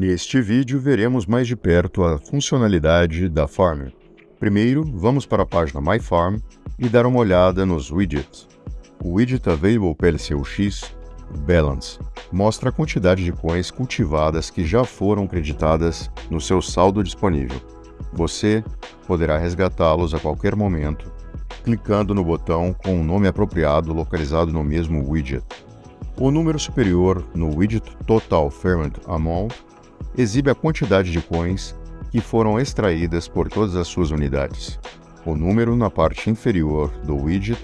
Neste vídeo veremos mais de perto a funcionalidade da Farm. Primeiro, vamos para a página My Farm e dar uma olhada nos widgets. O widget Available PLCUX Balance mostra a quantidade de coins cultivadas que já foram creditadas no seu saldo disponível. Você poderá resgatá-los a qualquer momento, clicando no botão com o um nome apropriado localizado no mesmo widget. O número superior no widget Total Ferment Amount exibe a quantidade de coins que foram extraídas por todas as suas unidades. O número na parte inferior do widget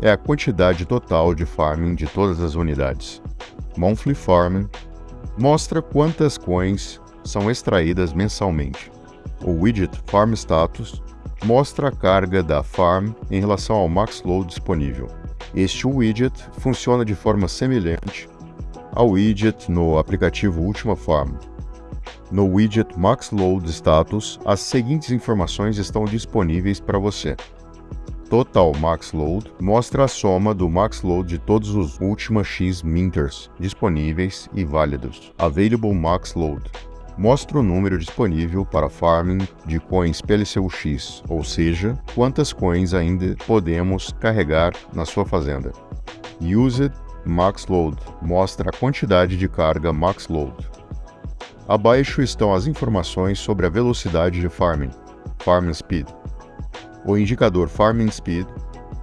é a quantidade total de farming de todas as unidades. Monthly Farming mostra quantas coins são extraídas mensalmente. O widget Farm Status mostra a carga da farm em relação ao max load disponível. Este widget funciona de forma semelhante ao widget no aplicativo Ultima Farm. No widget Max Load Status, as seguintes informações estão disponíveis para você. Total Max Load mostra a soma do Max Load de todos os Ultima X Minters disponíveis e válidos. Available Max Load mostra o número disponível para farming de coins PLCUX, ou seja, quantas coins ainda podemos carregar na sua fazenda. Used Max Load mostra a quantidade de carga Max Load. Abaixo estão as informações sobre a velocidade de farming, Farming Speed. O indicador Farming Speed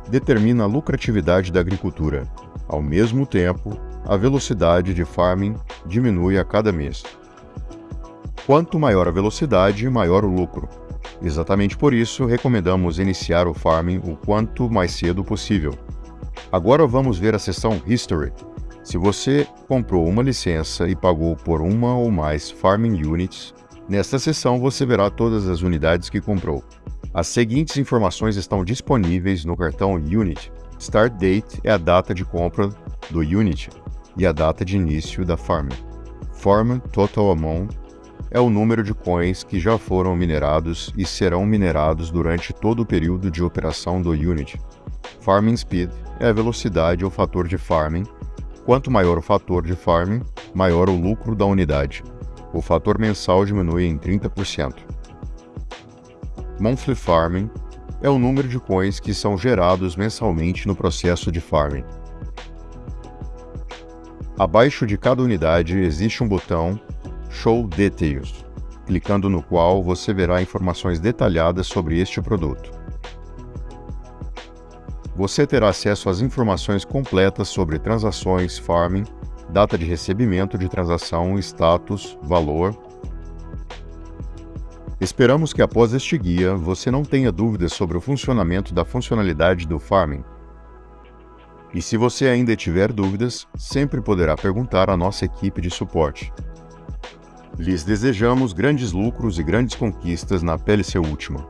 determina a lucratividade da agricultura. Ao mesmo tempo, a velocidade de farming diminui a cada mês. Quanto maior a velocidade, maior o lucro. Exatamente por isso, recomendamos iniciar o farming o quanto mais cedo possível. Agora vamos ver a seção History, se você comprou uma licença e pagou por uma ou mais Farming Units, nesta seção você verá todas as unidades que comprou. As seguintes informações estão disponíveis no cartão Unit. Start Date é a data de compra do Unit e a data de início da farm. Farm Total Amount é o número de coins que já foram minerados e serão minerados durante todo o período de operação do Unit. Farming Speed é a velocidade ou fator de farming Quanto maior o fator de farming, maior o lucro da unidade. O fator mensal diminui em 30%. Monthly Farming é o número de coins que são gerados mensalmente no processo de farming. Abaixo de cada unidade existe um botão Show Details, clicando no qual você verá informações detalhadas sobre este produto você terá acesso às informações completas sobre transações, farming, data de recebimento de transação, status, valor. Esperamos que após este guia você não tenha dúvidas sobre o funcionamento da funcionalidade do farming. E se você ainda tiver dúvidas, sempre poderá perguntar à nossa equipe de suporte. Lhes desejamos grandes lucros e grandes conquistas na PLC Última.